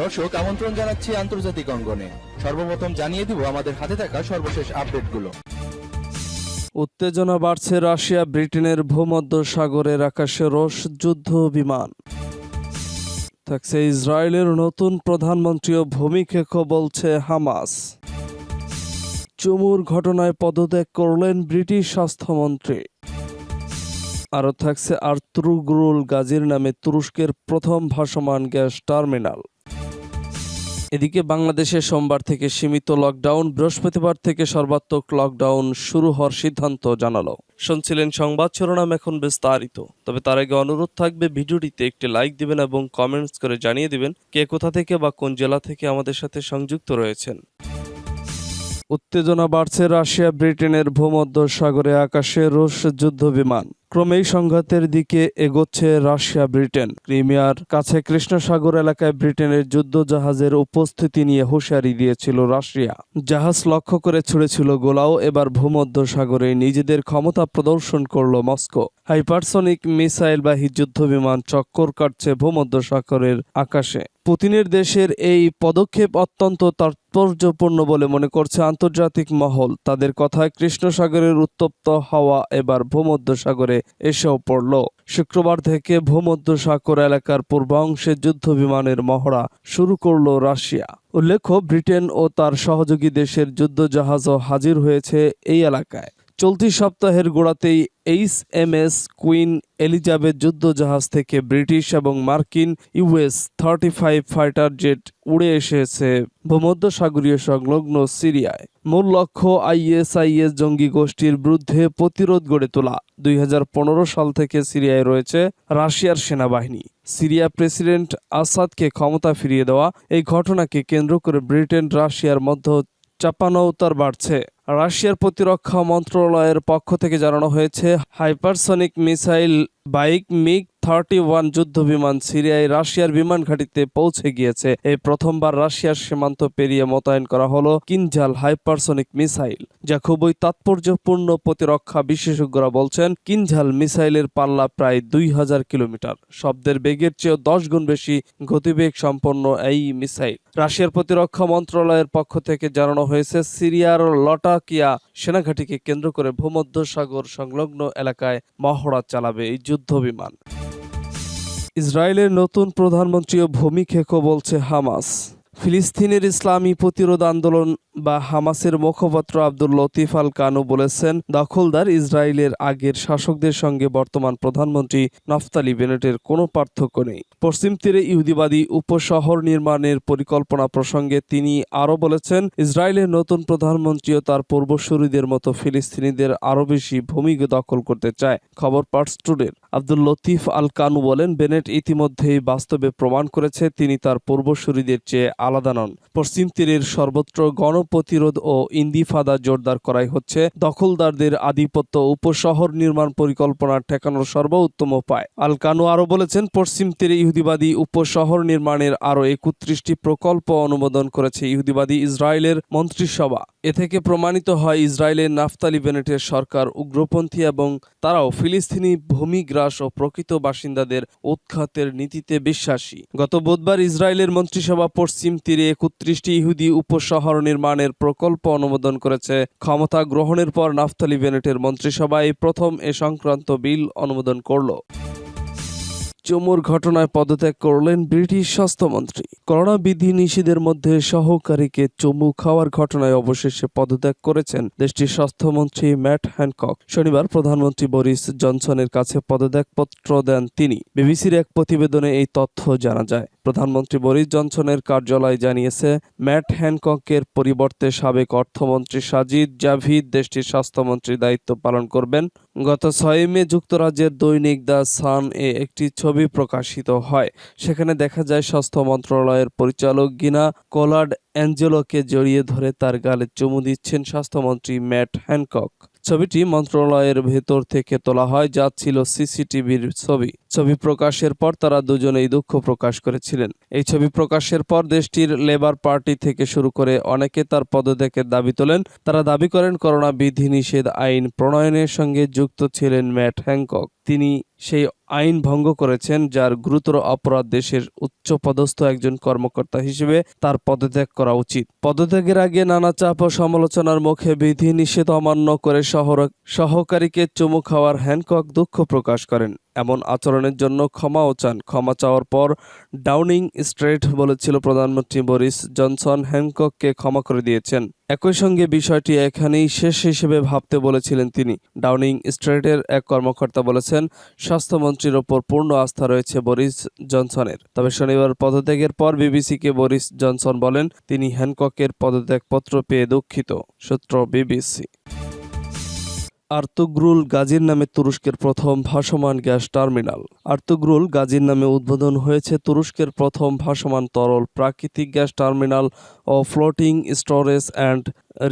দর্শক, আমন্ত্রণ জানাচ্ছি আন্তর্জাতিক অঙ্গনে। সর্বপ্রথম জানিয়ে দিব আমাদের হাতে থাকা সর্বশেষ আপডেটগুলো। উত্তেজনা বাড়ছে রাশিয়া, ব্রিটেনের ভূমধ্য সাগরের আকাশে রোষ যুদ্ধ বিমান। থাকছে ইসরায়েলের নতুন প্রধানমন্ত্রীও ভূমিক্ষেপ বলছে হামাস। চুমুর ঘটনায় পদত্যাগ করলেন ব্রিটিশ স্বাস্থ্যমন্ত্রী। আরও থাকছে আর্তুরুগুরুল গাজীর নামে তুরস্কের প্রথম ভাসমান গ্যাস টার্মিনাল। এদিকে বাংলাদেশে সোমবার থেকে সীমিত লকডাউন, বৃহস্পতিবার থেকে সর্বাত্মক লকডাউন শুরু হওয়ার সিদ্ধান্ত জানালো। শুনছিলেন সংবাদ, শিরোনাম এখন বিস্তারিত। তবে তার আগে অনুরোধ থাকবে, ভিডিওটিতে একটি লাইক দিবেন এবং কমেন্টস করে জানিয়ে দিবেন কে কোথা থেকে বা কোন জেলা থেকে আমাদের সাথে সংযুক্ত রয়েছেন। উত্তেজনা বাড়ছে রাশিয়া, ব্রিটেনের ভূমধ্য সাগরে আকাশে রুশ যুদ্ধ বিমান ক্রমেই সংঘাতের দিকে এগোচ্ছে রাশিয়া, ব্রিটেন। ক্রিমিয়ার কাছে কৃষ্ণসাগর এলাকায় ব্রিটেনের যুদ্ধ জাহাজের উপস্থিতি নিয়ে হুঁশিয়ারি দিয়েছিল রাশিয়া। জাহাজ লক্ষ্য করে ছুড়েছিল গোলাও, এবার ভূমধ্য সাগরে নিজেদের ক্ষমতা প্রদর্শন করল মস্কো। হাইপারসনিক মিসাইলবাহী যুদ্ধ বিমান চক্কর কাটছে ভূমধ্য সাগরের আকাশে। পুতিনের দেশের এই পদক্ষেপ অত্যন্ত তাৎপর্যপূর্ণ বলে মনে করছে আন্তর্জাতিক মহল। তাদের কথায় কৃষ্ণসাগরের উত্তপ্ত হাওয়া এবার ভূমধ্য সাগরে এসেও পড়ল। শুক্রবার থেকে ভূমধ্য সাগর এলাকার পূর্বাংশে যুদ্ধ বিমানের মহড়া শুরু করল রাশিয়া। উল্লেখ্য, ব্রিটেন ও তার সহযোগী দেশের যুদ্ধ জাহাজও হাজির হয়েছে এই এলাকায়। চলতি সপ্তাহের গোড়াতেই H M S Queen Elizabeth যুদ্ধজাহাজ থেকে ব্রিটিশ এবং মার্কিন US thirty five fighter jet উড়ে এসেছে ভূমধ্যসাগরীয় সংলগ্ন সিরিয়ায়। মূল লক্ষ্য আইএসআইএস জঙ্গি গোষ্ঠীর বিরুদ্ধে প্রতিরোধ গড়ে তোলা। দুই হাজার পনেরো সাল থেকে সিরিয়ায় রয়েছে রাশিয়ার সেনাবাহিনী। সিরিয়া প্রেসিডেন্ট আসাদকে ক্ষমতা ফিরিয়ে দেওয়া এই ঘটনাকে কেন্দ্র করে ব্রিটেন, রাশিয়ার মধ্য চাপানৌতার বাড়ছে। রাশিয়ার প্রতিরক্ষা মন্ত্রণালয়ের পক্ষ থেকে জানানো হয়েছে হাইপারসনিক মিসাইল বাইক মিগ থার্টি ওয়ান যুদ্ধ বিমান সিরিয়ায় রাশিয়ার বিমান ঘাঁটিতে পৌঁছে গিয়েছে। এই প্রথমবার রাশিয়ার সীমান্ত পেরিয়ে মোতায়েন করা হলো কিনজাল হাইপারসনিক মিসাইল, যা খুবই তাৎপর্যপূর্ণ প্রতিরক্ষা বিশেষজ্ঞরা বলছেন কিনঝাল মিসাইলের পাল্লা প্রায় দুই হাজার কিলোমিটার। শব্দের বেগের চেয়েও দশ গুণ বেশি গতিবেগ সম্পন্ন এই মিসাইল। রাশিয়ার প্রতিরক্ষা মন্ত্রণালয়ের পক্ষ থেকে জানানো হয়েছে, সিরিয়ার লটাকিয়া সেনাঘাঁটিকে কেন্দ্র করে ভূমধ্য সাগর সংলগ্ন এলাকায় মহড়া চালাবে এই যুদ্ধ বিমান ইসরায়েলের নতুন প্রধানমন্ত্রীও খেকো বলছে হামাস। ফিলিস্তিনের ইসলামী প্রতিরোধ আন্দোলন বা হামাসের মুখপাত্র আব্দুল লতিফ আল কানু বলেছেন, দখলদার ইসরায়েলের আগের শাসকদের সঙ্গে বর্তমান প্রধানমন্ত্রী নফতালি বেনেটের কোনো পার্থক্য নেই। পশ্চিম তীরে ইহুদিবাদী উপশহর নির্মাণের পরিকল্পনা প্রসঙ্গে তিনি আরও বলেছেন, ইসরায়েলের নতুন প্রধানমন্ত্রীও তার পূর্বসূরিদের মতো ফিলিস্তিনিদের আরও বেশি ভূমি দখল করতে চায়, খবর টুডের। আব্দুল লতিফ আল কানু বলেন, বেনেট ইতিমধ্যেই বাস্তবে প্রমাণ করেছে, তিনি তার পূর্বসূরিদের চেয়ে আলাদা নন। পশ্চিম তীরের সর্বত্র গণপ্রতিরোধ ও ইন্দিফাদা জোরদার করাই হচ্ছে দখলদারদের আধিপত্য উপশহর নির্মাণ পরিকল্পনা ঠেকানোর সর্বোত্তম উপায়। আল কানু আরও বলেছেন, পশ্চিম তীরে ইহুদিবাদী উপশহর নির্মাণের আরও একত্রিশটি প্রকল্প অনুমোদন করেছে ইহুদিবাদী ইসরায়েলের মন্ত্রিসভা। এ থেকে প্রমাণিত হয়, ইসরায়েলের নাফতালি বেনেটের সরকার উগ্রপন্থী এবং তারাও ফিলিস্তিনি ভূমিগ্রাস ও প্রকৃত বাসিন্দাদের উৎখাতের নীতিতে বিশ্বাসী। গত বুধবার ইসরায়েলের মন্ত্রিসভা পশ্চিম তীরে একত্রিশটি ইহুদি উপশহর নির্মাণের প্রকল্প অনুমোদন করেছে। ক্ষমতা গ্রহণের পর নাফতালি বেনেটের মন্ত্রিসভায় প্রথম এ সংক্রান্ত বিল অনুমোদন করল। চুমুর ঘটনায় পদত্যাগ করলেন ব্রিটিশ স্বাস্থ্যমন্ত্রী। করোনা বিধি নিষেধের মধ্যে সহকারীকে চমু খাওয়ার ঘটনায় অবশেষে পদত্যাগ করেছেন দেশটির স্বাস্থ্যমন্ত্রী ম্যাট হ্যানকক। শনিবার প্রধানমন্ত্রী বরিস জনসনের কাছে পদত্যাগপত্র দেন তিনি। বিবিসির এক প্রতিবেদনে এই তথ্য জানা যায়। প্রধানমন্ত্রী বরিস জনসনের কার্যালয় জানিয়েছে, ম্যাট হ্যানককের পরিবর্তে সাবেক অর্থমন্ত্রী সাজিদ জাভিদ দেশটির স্বাস্থ্যমন্ত্রীর দায়িত্ব পালন করবেন। গত ছয় মে যুক্তরাজ্যের দৈনিক দ্য সান এ একটি ছবি প্রকাশিত হয়। সেখানে দেখা যায়, স্বাস্থ্য মন্ত্রণালয়ের পরিচালক গিনা কোলার্ড অ্যাঞ্জেলোকে জড়িয়ে ধরে তার গালে চুমু দিচ্ছেন স্বাস্থ্যমন্ত্রী ম্যাট হ্যানকক। ছবিটি মন্ত্রণালয়ের ভেতর থেকে তোলা হয়, যা ছিল সিসিটিভির ছবি। ছবি প্রকাশের পর তারা দুজনেই দুঃখ প্রকাশ করেছিলেন। এই ছবি প্রকাশের পর দেশটির লেবার পার্টি থেকে শুরু করে অনেকে তার পদত্যাগের দাবি তোলেন। তারা দাবি করেন, করোনা বিধিনিষেধ আইন প্রণয়নের সঙ্গে যুক্ত ছিলেন ম্যাট হ্যাংকক। তিনি সেই আইন ভঙ্গ করেছেন যার গুরুতর অপরাধ দেশের উচ্চপদস্থ একজন কর্মকর্তা হিসেবে তার পদত্যাগ করা উচিত। পদত্যাগের আগে নানা চাপ ও সমালোচনার মুখে বিধি নিষেধ অমান্য করে সহকারীকে চুমু খাওয়ার হ্যানকক দুঃখ প্রকাশ করেন। এমন আচরণের জন্য ক্ষমাও চান। ক্ষমা চাওয়ার পর ডাউনিং স্ট্রেট বলেছিল প্রধানমন্ত্রী বরিস জনসন হ্যানকককে ক্ষমা করে দিয়েছেন। একই সঙ্গে বিষয়টি এখানেই শেষ হিসেবে ভাবতে বলেছিলেন তিনি। ডাউনিং স্ট্রেটের এক কর্মকর্তা বলেছেন, স্বাস্থ্যমন্ত্রীর ওপর পূর্ণ আস্থা রয়েছে বরিস জনসনের। তবে শনিবার পদত্যাগের পর বিবিসিকে বরিস জনসন বলেন, তিনি হ্যানককের পদত্যাগপত্র পেয়ে দুঃখিত। সূত্র বিবিসি। আর্তুগ্রুল গাজীর নামে তুরস্কের প্রথম ভাসমান গ্যাস টার্মিনাল। আর্তুগ্রুল গাজীর নামে উদ্বোধন হয়েছে তুরস্কের প্রথম ভাসমান তরল প্রাকৃতিক gas terminal O floating storage and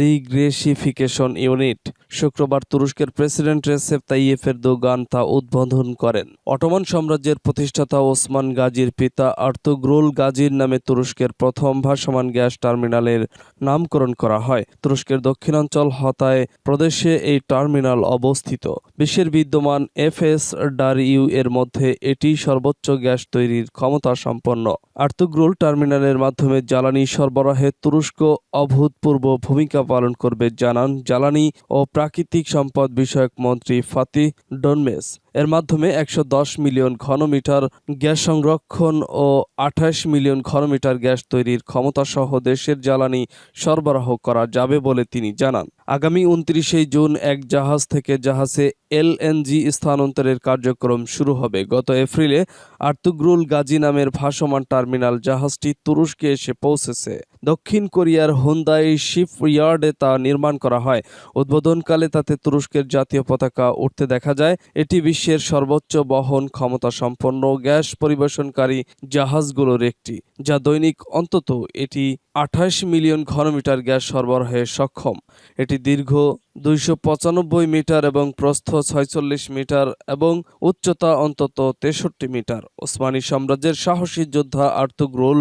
regasification unit. শুক্রবার তুরস্কের প্রেসিডেন্ট রেসেপ তাইয়েফ এরদোগান তা উদ্বোধন করেন। অটোমান সাম্রাজ্যের প্রতিষ্ঠাতা ওসমান গাজীর পিতা আর্তুগ্রুল গাজীর নামে তুরস্কের প্রথম ভাসমান গ্যাস টার্মিনালের নামকরণ করা হয়। তুরস্কের দক্ষিণাঞ্চল হতায় প্রদেশে এই টার্মিনাল অবস্থিত। বিশ্বের বিদ্যমান এফএস ডারইউ এর মধ্যে এটি সর্বোচ্চ গ্যাস তৈরির ক্ষমতা সম্পন্ন। আর্তুগ্রুল টার্মিনালের মাধ্যমে জ্বালানি সরবরাহে তুরস্ক অভূতপূর্ব ভূমিকা পালন করবে জানান জ্বালানি ও প্রাকৃতিক সম্পদ বিষয়ক মন্ত্রী ফাতি ডনমেস। এর মাধ্যমে একশো দশ মিলিয়ন ঘনমিটার গ্যাস সংরক্ষণ ও আঠাশ মিলিয়ন ঘনমিটার গ্যাস তৈরির ক্ষমতা সহ দেশের জ্বালানি সরবরাহ করা যাবে বলে তিনি জানান। আগামী উনত্রিশে জুন এক জাহাজ থেকে জাহাজে এলএনজি স্থানান্তরের কার্যক্রম শুরু হবে। গত এপ্রিলে আর্তুগ্রুল গাজী নামের ভাসমান টার্মিনাল জাহাজটি তুরস্কে এসে পৌঁছেছে। দক্ষিণ কোরিয়ার হুন্দাই শিপইয়ার্ডে তা নির্মাণ করা হয়। উদ্বোধনকালে তাতে তুরস্কের জাতীয় পতাকা উঠতে দেখা যায়। এটি বিশ্বের সর্বোচ্চ বহন ক্ষমতা সম্পন্ন গ্যাস পরিবেশনকারী জাহাজগুলোর একটি, যা দৈনিক অন্তত এটি আঠাশ মিলিয়ন ঘনমিটার গ্যাস সরবরাহে সক্ষম। এটি দীর্ঘ দুইশো পঁচানব্বই মিটার এবং প্রস্থ ছয়চল্লিশ মিটার এবং উচ্চতা অন্তত তেষট্টি মিটার। ওসমানী সাম্রাজ্যের সাহসী যোদ্ধা আর্তুগ্রুল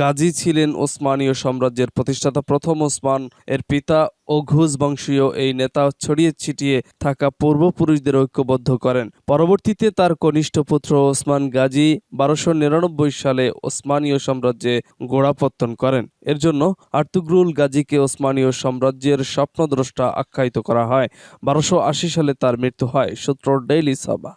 গাজী ছিলেন ওসমানীয় সাম্রাজ্যের প্রতিষ্ঠাতা প্রথম ওসমান। এর পিতা ও ঘুষ বংশীয় এই নেতা ছড়িয়ে ছিটিয়ে থাকা পূর্বপুরুষদের ঐক্যবদ্ধ করেন। পরবর্তীতে তার কনিষ্ঠ পুত্র ওসমান গাজী বারোশো নিরানব্বই সালে ওসমানীয় সাম্রাজ্যে গোড়াপত্তন করেন। এর জন্য আর্তুগ্রুল গাজীকে ওসমানীয় সাম্রাজ্যের স্বপ্নদ্রষ্টা আখ্যায়িত করা হয়। বারোশো সালে তার মৃত্যু হয় সূত্র ডেইলি সাবা।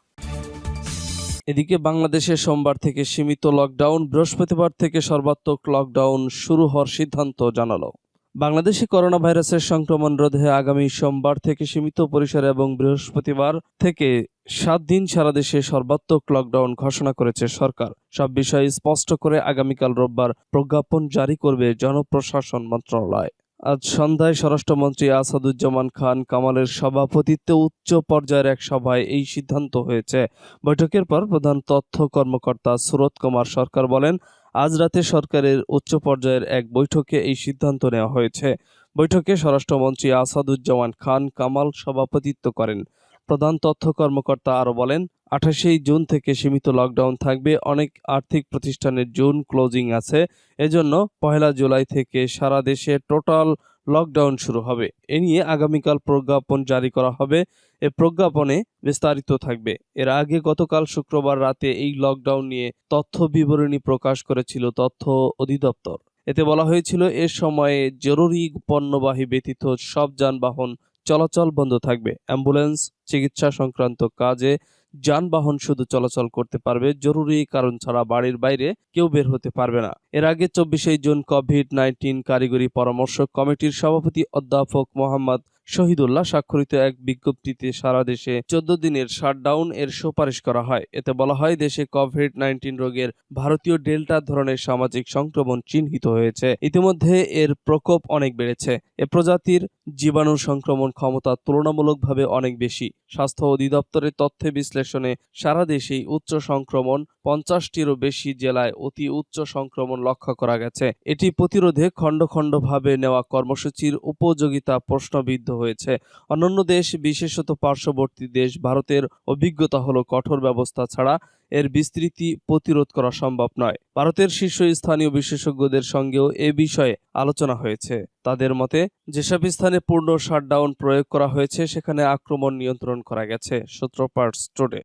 এদিকে বাংলাদেশে সোমবার থেকে সীমিত লকডাউন, বৃহস্পতিবার থেকে সর্বাত্মক লকডাউন শুরু হওয়ার সিদ্ধান্ত জানালো। বাংলাদেশে করোনা ভাইরাসের সংক্রমণ রোধে আগামী সোমবার থেকে সীমিত পরিসরে এবং বৃহস্পতিবার থেকে সাত দিন সারা দেশে সর্বাত্মক লকডাউন ঘোষণা করেছে সরকার। সব বিষয়ে স্পষ্ট করে আগামীকাল রোববার প্রজ্ঞাপন জারি করবে জনপ্রশাসন মন্ত্রণালয়। আজ সন্ধ্যায় স্বরাষ্ট্রমন্ত্রী আসাদুজ্জামান খান কামালের সভাপতিত্বে উচ্চ পর্যায়ের এক সভায় এই সিদ্ধান্ত হয়েছে। বৈঠকের পর প্রধান তথ্য কর্মকর্তা সুরত কুমার সরকার বলেন, আজ রাতে সরকারের উচ্চ পর্যায়ের এক বৈঠকে এই সিদ্ধান্ত নেওয়া হয়েছে। বৈঠকে স্বরাষ্ট্রমন্ত্রী আসাদুজ্জামান খান কামাল সভাপতিত্ব করেন। প্রধান তথ্য কর্মকর্তা আরও বলেন, আঠাশেই জুন থেকে সীমিত লকডাউন থাকবে, অনেক আর্থিক প্রতিষ্ঠানের জুন ক্লোজিং আছে, এজন্য পহেলা জুলাই থেকে সারা দেশে টোটাল লকডাউন শুরু হবে। এ নিয়ে আগামীকাল প্রজ্ঞাপন জারি করা হবে, এ প্রজ্ঞাপনে বিস্তারিত থাকবে। এর আগে গতকাল শুক্রবার রাতে এই লকডাউন নিয়ে তথ্য বিবরণী প্রকাশ করেছিল তথ্য অধিদপ্তর। এতে বলা হয়েছিল, এ সময়ে জরুরি পণ্যবাহী ব্যতীত সব যানবাহন চলাচল বন্ধ থাকবে। অ্যাম্বুলেন্স, চিকিৎসা সংক্রান্ত কাজে যানবাহন শুধু চলাচল করতে পারবে, জরুরি কারণ ছাড়া বাড়ির বাইরে কেউ বের হতে পারবে না। এর আগে চব্বিশে জুন কোভিড নাইন্টিন কারিগরি পরামর্শ কমিটির সভাপতি অধ্যাপক মোহাম্মদ শহীদুল্লাহ স্বাক্ষরিত এক বিজ্ঞপ্তিতে সারা দেশে চোদ্দ দিনের শাটডাউন এর সুপারিশ করা হয়। এতে বলা হয়, দেশে কোভিড নাইন্টিন রোগের ভারতীয় ডেল্টা ধরনের সামাজিক সংক্রমণ চিহ্নিত হয়েছে। ইতিমধ্যে এর প্রকোপ অনেক বেড়েছে। এ প্রজাতির জীবাণু সংক্রমণ ক্ষমতা তুলনামূলকভাবে অনেক বেশি। স্বাস্থ্য অধিদপ্তরের তথ্য বিশ্লেষণে সারা দেশেই উচ্চ সংক্রমণ পঞ্চাশটিরও বেশি জেলায় অতি উচ্চ সংক্রমণ লক্ষ্য করা গেছে। এটি প্রতিরোধে খণ্ড খণ্ডভাবে নেওয়া কর্মসূচির উপযোগিতা প্রশ্নবিদ্ধ হয়েছে। অন্যান্য দেশ, বিশেষত পার্শ্ববর্তী দেশ, ভারতের অভিজ্ঞতা হলো কঠোর ব্যবস্থা ছাড়া এর বিস্তৃতি প্রতিরোধ করা সম্ভব নয়। ভারতের শীর্ষস্থানীয় বিশেষজ্ঞদের সঙ্গেও এ বিষয়ে আলোচনা হয়েছে। তাদের মতে, যেসব স্থানে পূর্ণ শাটডাউন প্রয়োগ করা হয়েছে, সেখানে আক্রমণ নিয়ন্ত্রণ করা গেছে সূত্র পার্টস টুডে